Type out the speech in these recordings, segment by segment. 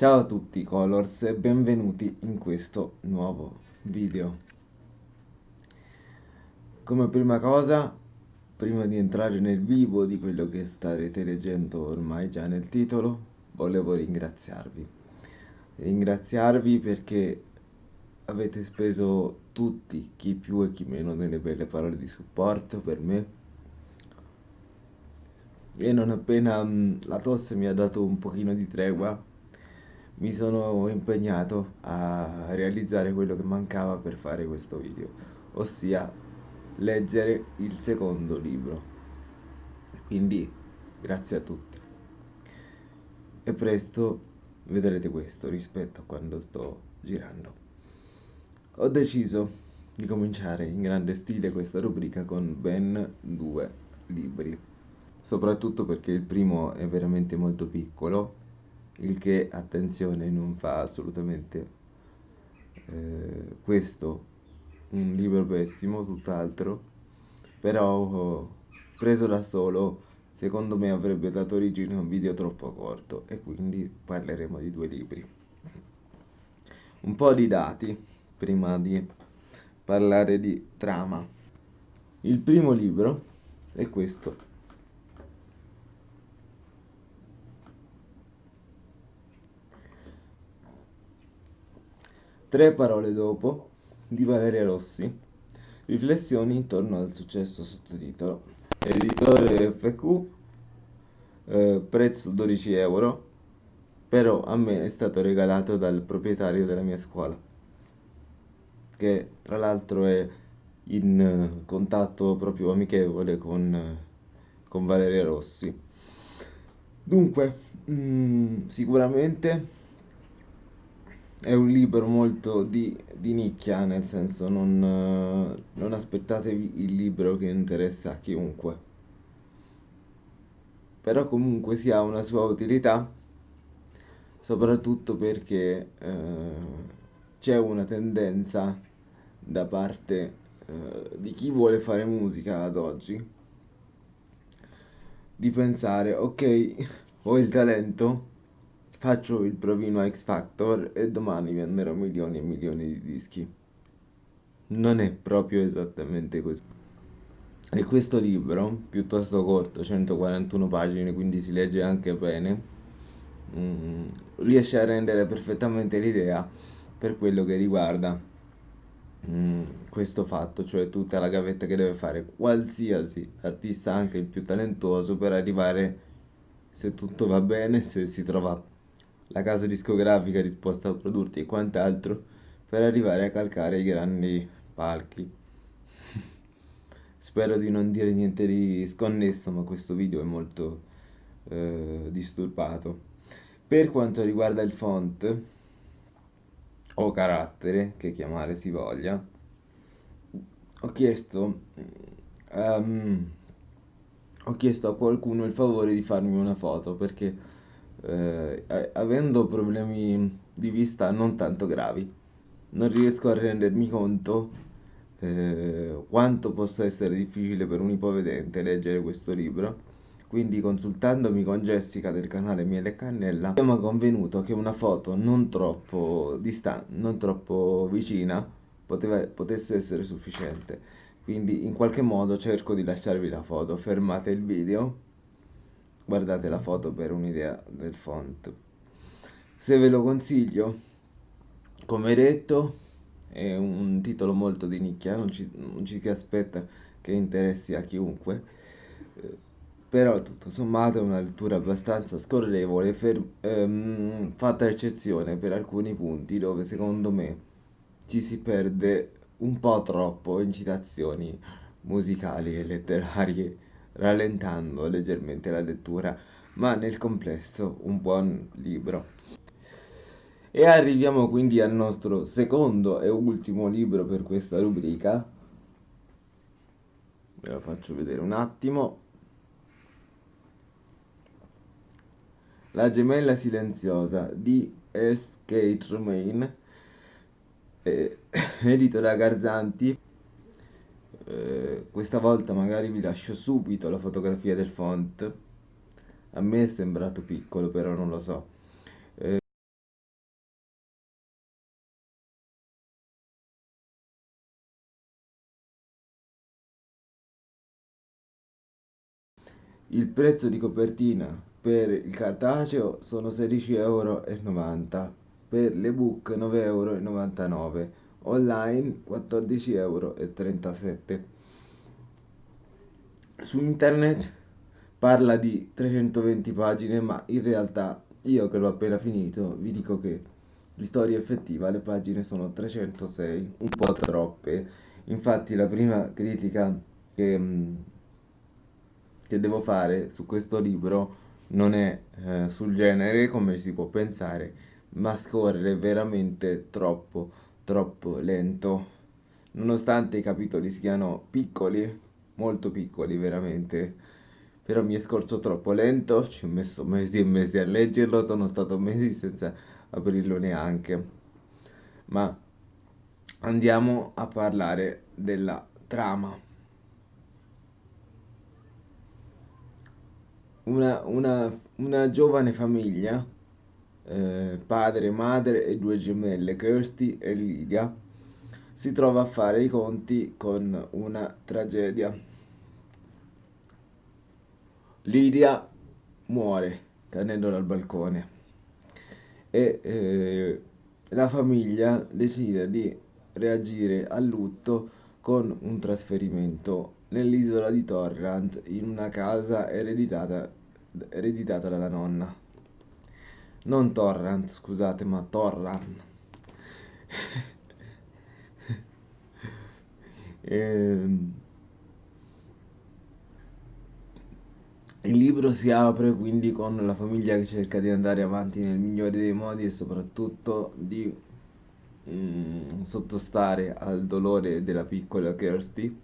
Ciao a tutti Colors e benvenuti in questo nuovo video. Come prima cosa, prima di entrare nel vivo di quello che starete leggendo ormai già nel titolo, volevo ringraziarvi. Ringraziarvi perché avete speso tutti, chi più e chi meno, delle belle parole di supporto per me e non appena mh, la tosse mi ha dato un pochino di tregua, mi sono impegnato a realizzare quello che mancava per fare questo video, ossia leggere il secondo libro. Quindi grazie a tutti. E presto vedrete questo rispetto a quando sto girando. Ho deciso di cominciare in grande stile questa rubrica con ben due libri soprattutto perché il primo è veramente molto piccolo, il che, attenzione, non fa assolutamente eh, questo un libro pessimo, tutt'altro, però preso da solo, secondo me avrebbe dato origine a un video troppo corto e quindi parleremo di due libri. Un po' di dati prima di parlare di trama. Il primo libro è questo Tre parole dopo di Valeria Rossi. Riflessioni intorno al successo sottotitolo. Editore FQ, eh, prezzo 12 euro, però a me è stato regalato dal proprietario della mia scuola, che tra l'altro è in contatto proprio amichevole con, con Valeria Rossi. Dunque, mh, mm, sicuramente è un libro molto di, di nicchia, nel senso non, non aspettatevi il libro che interessa a chiunque. Però comunque si ha una sua utilità, soprattutto perché eh, c'è una tendenza da parte eh, di chi vuole fare musica ad oggi di pensare ok ho il talento Faccio il provino a X Factor e domani venderò milioni e milioni di dischi. Non è proprio esattamente così. E questo libro, piuttosto corto, 141 pagine, quindi si legge anche bene, mm, riesce a rendere perfettamente l'idea per quello che riguarda mm, questo fatto, cioè tutta la gavetta che deve fare qualsiasi artista, anche il più talentuoso, per arrivare, se tutto va bene, se si trova la casa discografica disposta a produrti e quant'altro per arrivare a calcare i grandi palchi. Spero di non dire niente di sconnesso, ma questo video è molto eh, disturbato. Per quanto riguarda il font, o carattere, che chiamare si voglia, ho chiesto, um, ho chiesto a qualcuno il favore di farmi una foto perché eh, avendo problemi di vista non tanto gravi, non riesco a rendermi conto eh, quanto possa essere difficile per un ipovedente leggere questo libro. Quindi consultandomi con Jessica del canale Miele Cannella abbiamo convenuto che una foto non troppo distante, non troppo vicina poteva, potesse essere sufficiente. Quindi in qualche modo cerco di lasciarvi la foto, fermate il video guardate la foto per un'idea del font. Se ve lo consiglio come detto è un titolo molto di nicchia non ci, non ci si aspetta che interessi a chiunque. Eh, però tutto sommato è una lettura abbastanza scorrevole ehm, fatta eccezione per alcuni punti dove secondo me ci si perde un po' troppo in citazioni musicali e letterarie rallentando leggermente la lettura, ma nel complesso un buon libro. E arriviamo quindi al nostro secondo e ultimo libro per questa rubrica. Ve lo faccio vedere un attimo. La gemella silenziosa di S. K. Tremaine, eh, edito da Garzanti. Eh, questa volta magari vi lascio subito la fotografia del font a me è sembrato piccolo però non lo so eh, Il prezzo di copertina per il cartaceo sono 16,90€, per l'ebook 9,99€ online 14,37 euro. Su internet parla di 320 pagine, ma in realtà io che l'ho appena finito vi dico che di storia effettiva le pagine sono 306, un po' troppe. Infatti la prima critica che, mm, che devo fare su questo libro non è eh, sul genere come si può pensare, ma scorre veramente troppo, troppo lento. Nonostante i capitoli siano piccoli, molto piccoli veramente, però mi è scorso troppo lento, ci ho messo mesi e mesi a leggerlo, sono stato mesi senza aprirlo neanche. Ma andiamo a parlare della trama. Una, una, una giovane famiglia, eh, padre, madre e due gemelle, Kirsty e Lydia, si trova a fare i conti con una tragedia. Lydia muore cadendo dal balcone e eh, la famiglia decide di reagire al lutto con un trasferimento nell'isola di Torrant in una casa ereditata, ereditata dalla nonna. Non Torrant, scusate, ma Torran. ehm, Il libro si apre quindi con la famiglia che cerca di andare avanti nel migliore dei modi e soprattutto di mm, sottostare al dolore della piccola Kirsty,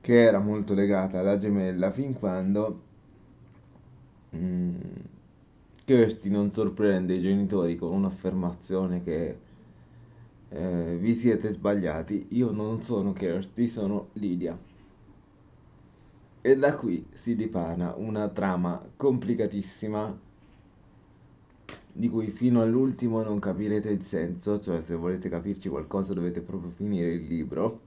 che era molto legata alla gemella fin quando mm, Kirsty non sorprende i genitori con un'affermazione che eh, vi siete sbagliati, io non sono Kirsty, sono Lydia. E da qui si dipana una trama complicatissima di cui fino all'ultimo non capirete il senso, cioè se volete capirci qualcosa dovete proprio finire il libro.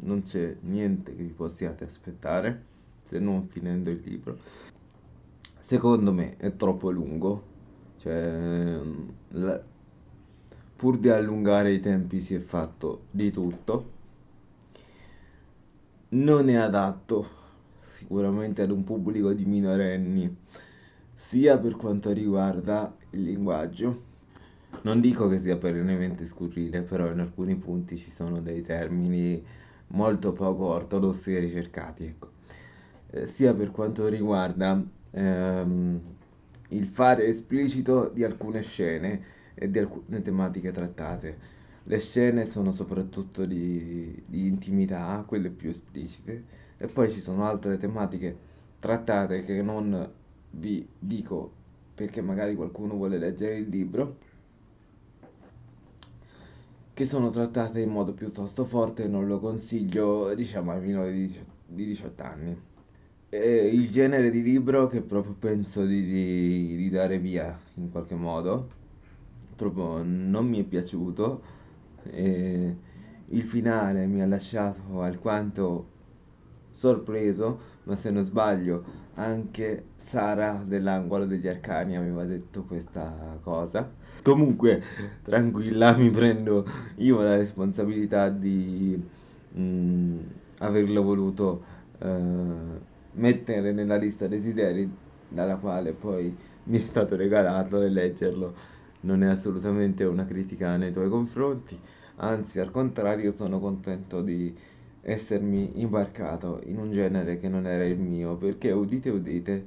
Non c'è niente che vi possiate aspettare se non finendo il libro. Secondo me è troppo lungo, cioè la, pur di allungare i tempi si è fatto di tutto. Non è adatto sicuramente ad un pubblico di minorenni, sia per quanto riguarda il linguaggio. Non dico che sia perennemente scurrile, però in alcuni punti ci sono dei termini molto poco ortodossi e ricercati, ecco. eh, sia per quanto riguarda ehm, il fare esplicito di alcune scene e di alcune tematiche trattate. Le scene sono soprattutto di, di intimità, quelle più esplicite, e poi ci sono altre tematiche trattate che non vi dico perché magari qualcuno vuole leggere il libro che sono trattate in modo piuttosto forte e non lo consiglio diciamo ai minori di 18 anni il genere di libro che proprio penso di, di, di dare via in qualche modo proprio non mi è piaciuto e il finale mi ha lasciato alquanto sorpreso, ma se non sbaglio anche Sara dell'angolo degli arcani aveva detto questa cosa. Comunque, tranquilla, mi prendo io la responsabilità di mh, mm, averlo voluto uh, mettere nella lista desideri dalla quale poi mi è stato regalato e leggerlo non è assolutamente una critica nei tuoi confronti, anzi al contrario sono contento di essermi imbarcato in un genere che non era il mio, perché udite udite,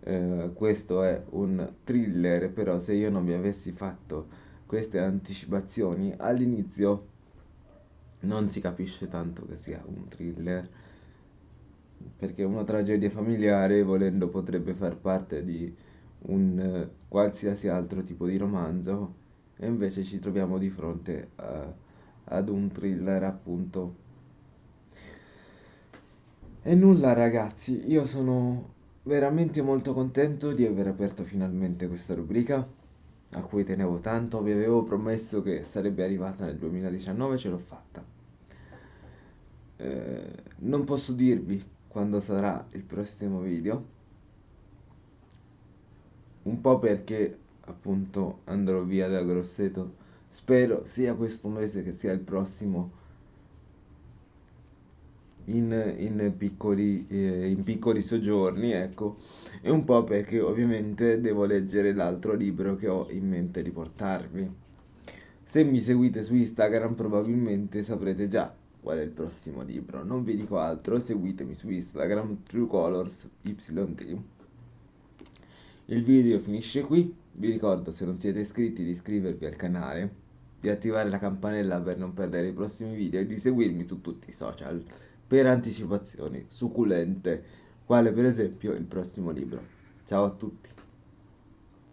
eh, questo è un thriller, però se io non vi avessi fatto queste anticipazioni all'inizio non si capisce tanto che sia un thriller, perché una tragedia familiare, volendo, potrebbe far parte di un eh, qualsiasi altro tipo di romanzo, e invece ci troviamo di fronte a, ad un thriller appunto e nulla ragazzi, io sono veramente molto contento di aver aperto finalmente questa rubrica a cui tenevo tanto, vi avevo promesso che sarebbe arrivata nel 2019, ce l'ho fatta. Eh, non posso dirvi quando sarà il prossimo video. Un po' perché appunto andrò via da Grosseto. Spero sia questo mese che sia il prossimo in, in piccoli, eh, in piccoli soggiorni, ecco, e un po' perché ovviamente devo leggere l'altro libro che ho in mente di portarvi. Se mi seguite su Instagram probabilmente saprete già qual è il prossimo libro. Non vi dico altro, seguitemi su Instagram TrueColorsYT. Il video finisce qui, vi ricordo se non siete iscritti di iscrivervi al canale, di attivare la campanella per non perdere i prossimi video e di seguirmi su tutti i social per anticipazioni succulente, quale per esempio il prossimo libro. Ciao a tutti!